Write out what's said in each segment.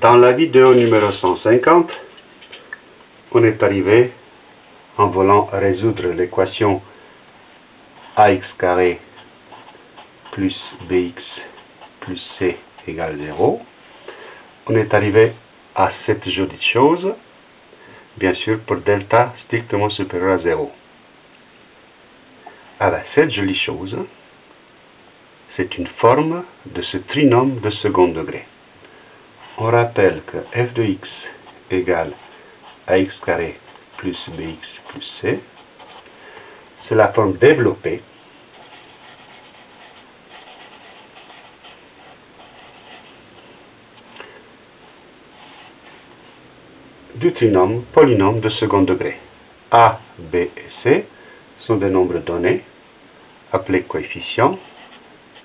Dans la vidéo numéro 150, on est arrivé en voulant résoudre l'équation ax carré plus bx plus c égale 0. On est arrivé à cette jolie chose, bien sûr pour delta strictement supérieur à 0. Alors, cette jolie chose, c'est une forme de ce trinôme de second degré. On rappelle que f de x égale ax carré plus bx plus c, c'est la forme développée du trinôme polynôme de second degré. a, b et c sont des nombres donnés, appelés coefficients,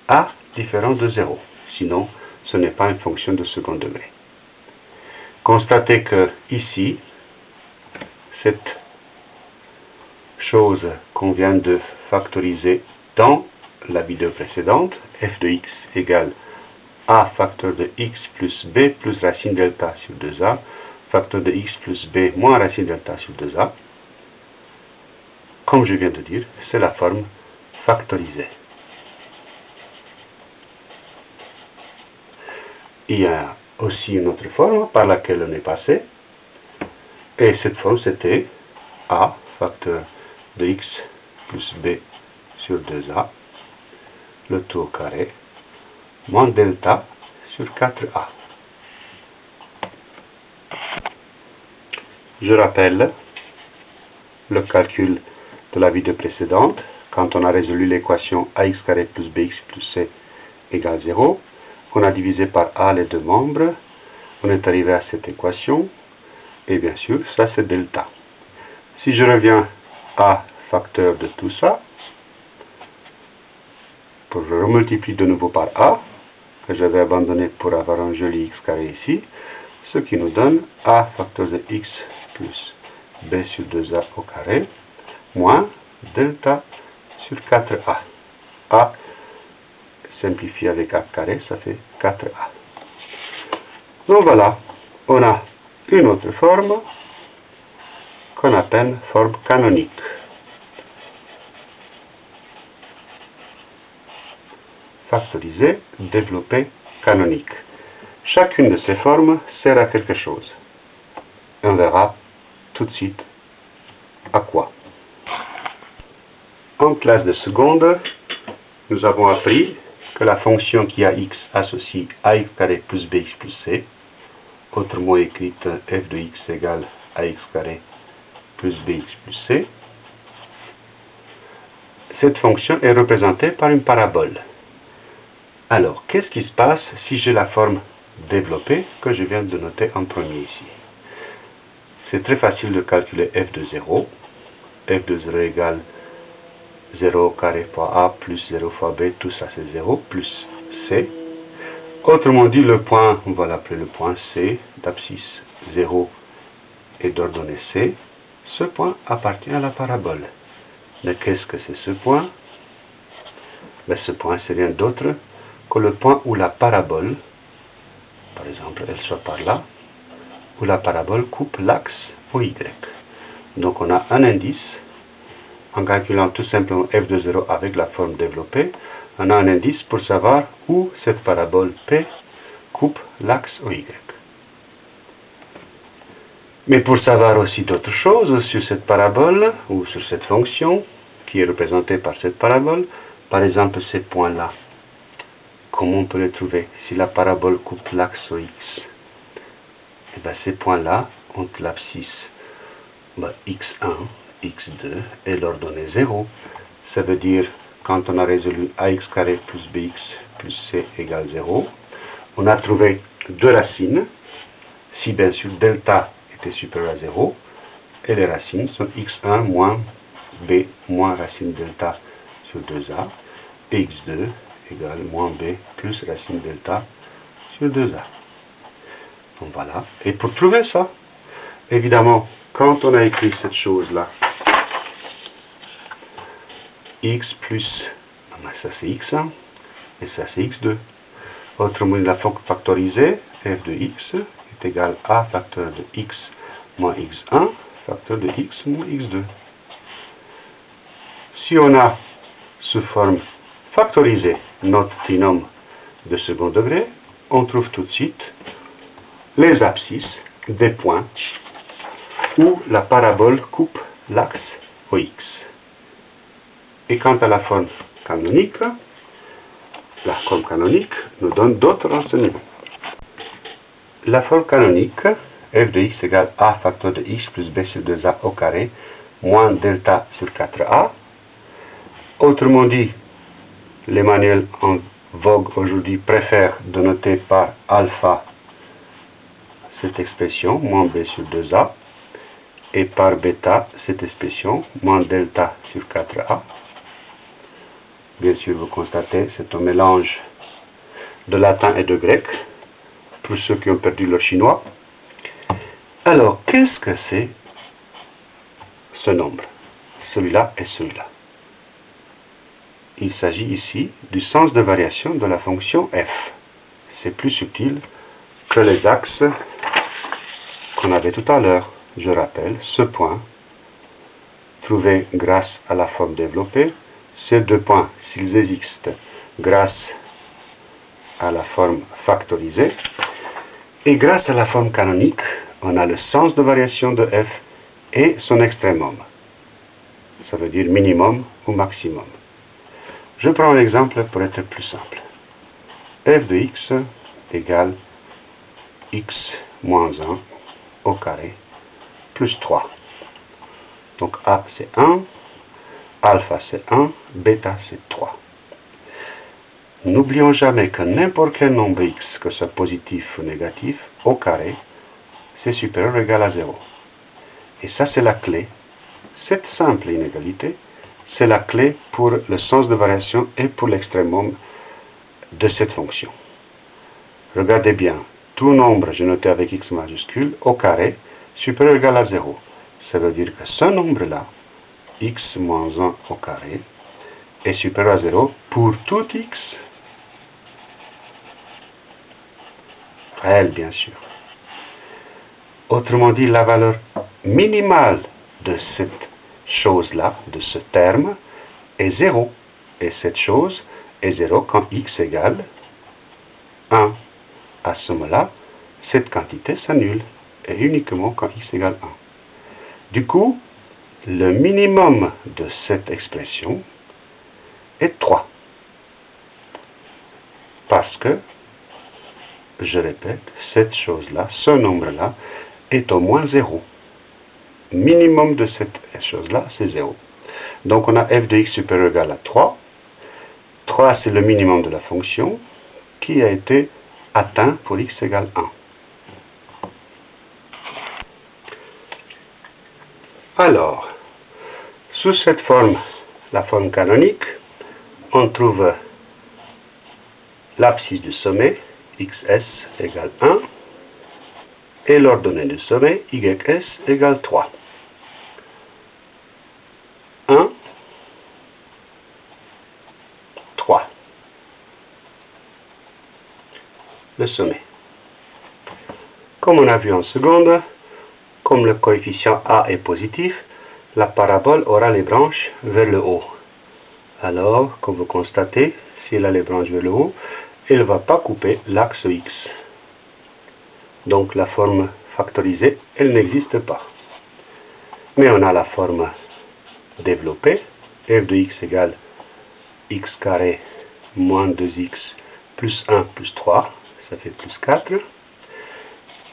a différent de 0. Sinon, ce n'est pas une fonction de second degré. Constatez que ici, cette chose qu'on vient de factoriser dans la vidéo précédente, f de x égale a facteur de x plus b plus racine delta sur 2a, facteur de x plus b moins racine delta sur 2a, comme je viens de dire, c'est la forme factorisée. Il y a aussi une autre forme par laquelle on est passé, et cette forme c'était a facteur de x plus b sur 2a, le tout au carré, moins delta sur 4a. Je rappelle le calcul de la vidéo précédente, quand on a résolu l'équation ax carré plus bx plus c égale 0, on a divisé par a les deux membres, on est arrivé à cette équation, et bien sûr, ça c'est delta. Si je reviens à facteur de tout ça, pour je remultiplie de nouveau par a, que j'avais abandonné pour avoir un joli x carré ici, ce qui nous donne a facteur de x plus b sur 2a au carré, moins delta sur 4a. a simplifié avec a carré, ça fait 4a. Donc voilà, on a une autre forme qu'on appelle forme canonique. Factorisée, développée, canonique. Chacune de ces formes sert à quelque chose. On verra tout de suite à quoi. En classe de seconde, nous avons appris que la fonction qui a x associe ax carré plus bx plus c, autrement écrite f de x égale ax carré plus bx plus c, cette fonction est représentée par une parabole. Alors, qu'est-ce qui se passe si j'ai la forme développée que je viens de noter en premier ici? C'est très facile de calculer f de 0. f de 0 égale 0 carré fois a plus 0 fois b, tout ça c'est 0, plus c. Autrement dit, le point, on va l'appeler le point C, d'abscisse 0 et d'ordonnée C. Ce point appartient à la parabole. Mais qu'est-ce que c'est ce point? Ben, Ce point, c'est rien d'autre que le point où la parabole, par exemple, elle soit par là, où la parabole coupe l'axe au Y. Donc on a un indice en calculant tout simplement f de 0 avec la forme développée, on a un indice pour savoir où cette parabole P coupe l'axe Y. Mais pour savoir aussi d'autres choses sur cette parabole ou sur cette fonction qui est représentée par cette parabole, par exemple ces points-là, comment on peut les trouver si la parabole coupe l'axe X Et bien ces points-là ont l'abscisse ben, x1 x2 et l'ordonnée 0. Ça veut dire, quand on a résolu ax carré plus bx plus c égale 0, on a trouvé deux racines, si bien sûr delta était supérieur à 0, et les racines sont x1 moins b moins racine delta sur 2a, et x2 égale moins b plus racine delta sur 2a. Donc voilà. Et pour trouver ça, évidemment, quand on a écrit cette chose-là, x plus, ça c'est x1, et ça c'est x2. Autrement, la factorisée, f de x est égal à facteur de x moins x1, facteur de x moins x2. Si on a sous forme factorisée notre trinôme de second degré, on trouve tout de suite les abscisses des points où la parabole coupe l'axe OX. Et quant à la forme canonique, la forme canonique nous donne d'autres renseignements. La forme canonique, f de x égale a facteur de x plus b sur 2a au carré moins delta sur 4a. Autrement dit, les manuels en vogue aujourd'hui préfèrent de noter par alpha cette expression, moins b sur 2a, et par bêta cette expression, moins delta sur 4a. Bien sûr, vous constatez, c'est un mélange de latin et de grec, pour ceux qui ont perdu leur chinois. Alors, qu'est-ce que c'est ce nombre? Celui-là et celui-là. Il s'agit ici du sens de variation de la fonction f. C'est plus subtil que les axes qu'on avait tout à l'heure. Je rappelle, ce point, trouvé grâce à la forme développée, ces deux points, s'ils existent grâce à la forme factorisée, et grâce à la forme canonique, on a le sens de variation de f et son extrémum. Ça veut dire minimum ou maximum. Je prends un exemple pour être plus simple. f de x égale x moins 1 au carré plus 3. Donc A c'est 1, alpha c'est 1, bêta c'est 3. N'oublions jamais que n'importe quel nombre x, que ce soit positif ou négatif, au carré, c'est supérieur ou égal à 0. Et ça c'est la clé. Cette simple inégalité c'est la clé pour le sens de variation et pour l'extrémum de cette fonction. Regardez bien, tout nombre, je noté avec x majuscule, au carré, supérieur ou égal à 0. Ça veut dire que ce nombre-là, x moins 1 au carré, est supérieur à 0 pour tout x. Réel, bien sûr. Autrement dit, la valeur minimale de cette chose-là, de ce terme, est 0. Et cette chose est 0 quand x égale 1. À ce moment-là, cette quantité s'annule, et uniquement quand x égale 1. Du coup, le minimum de cette expression est 3. Parce que, je répète, cette chose-là, ce nombre-là, est au moins 0 minimum de cette chose-là, c'est 0. Donc on a f de x supérieur ou égal à 3. 3, c'est le minimum de la fonction qui a été atteint pour x égale 1. Alors, sous cette forme, la forme canonique, on trouve l'abscisse du sommet, xs égale 1, et l'ordonnée du sommet, ys égale 3. 1, 3. Le sommet. Comme on a vu en seconde, comme le coefficient A est positif, la parabole aura les branches vers le haut. Alors, comme vous constatez, si elle a les branches vers le haut, elle ne va pas couper l'axe X. Donc la forme factorisée, elle n'existe pas. Mais on a la forme développé, f de x égale x carré moins 2x plus 1 plus 3, ça fait plus 4.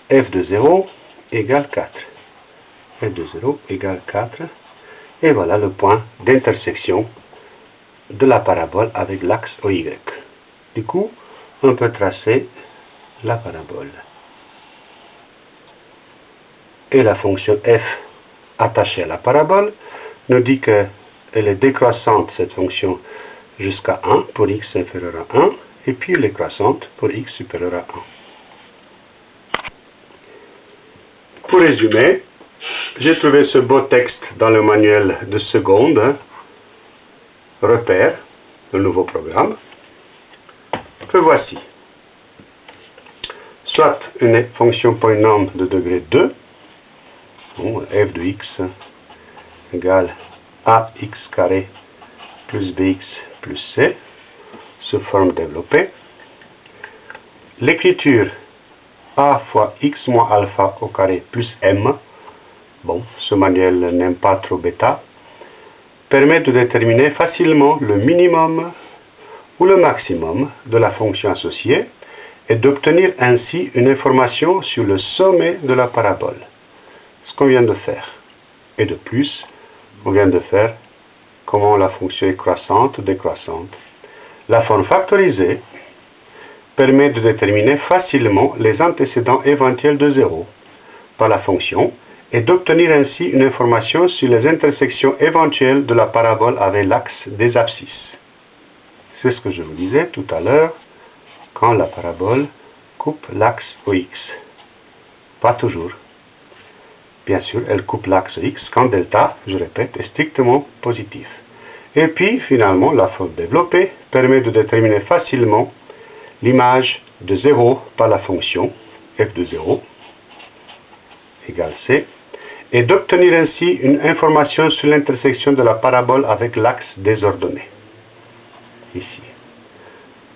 f de 0 égale 4. f de 0 égale 4. Et voilà le point d'intersection de la parabole avec l'axe OY. Du coup, on peut tracer la parabole. Et la fonction f attachée à la parabole nous dit qu'elle est décroissante, cette fonction, jusqu'à 1 pour x inférieur à 1, et puis elle est croissante pour x supérieur à 1. Pour résumer, j'ai trouvé ce beau texte dans le manuel de seconde, repère, le nouveau programme, que voici. soit une fonction polynôme de degré 2, f de x égale ax carré plus bx plus c, sous forme développée. L'écriture a fois x moins alpha au carré plus m, bon, ce manuel n'aime pas trop bêta, permet de déterminer facilement le minimum ou le maximum de la fonction associée et d'obtenir ainsi une information sur le sommet de la parabole. Ce qu'on vient de faire. Et de plus, on vient de faire comment la fonction est croissante ou décroissante. La forme factorisée permet de déterminer facilement les antécédents éventuels de 0 par la fonction et d'obtenir ainsi une information sur les intersections éventuelles de la parabole avec l'axe des abscisses. C'est ce que je vous disais tout à l'heure quand la parabole coupe l'axe OX. Pas toujours. Bien sûr, elle coupe l'axe X quand delta, je répète, est strictement positif. Et puis, finalement, la forme développée permet de déterminer facilement l'image de 0 par la fonction f de 0 égale c et d'obtenir ainsi une information sur l'intersection de la parabole avec l'axe désordonné. Ici.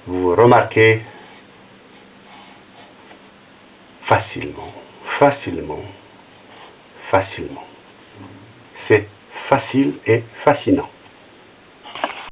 Vous remarquez facilement, facilement, facilement. C'est facile et fascinant.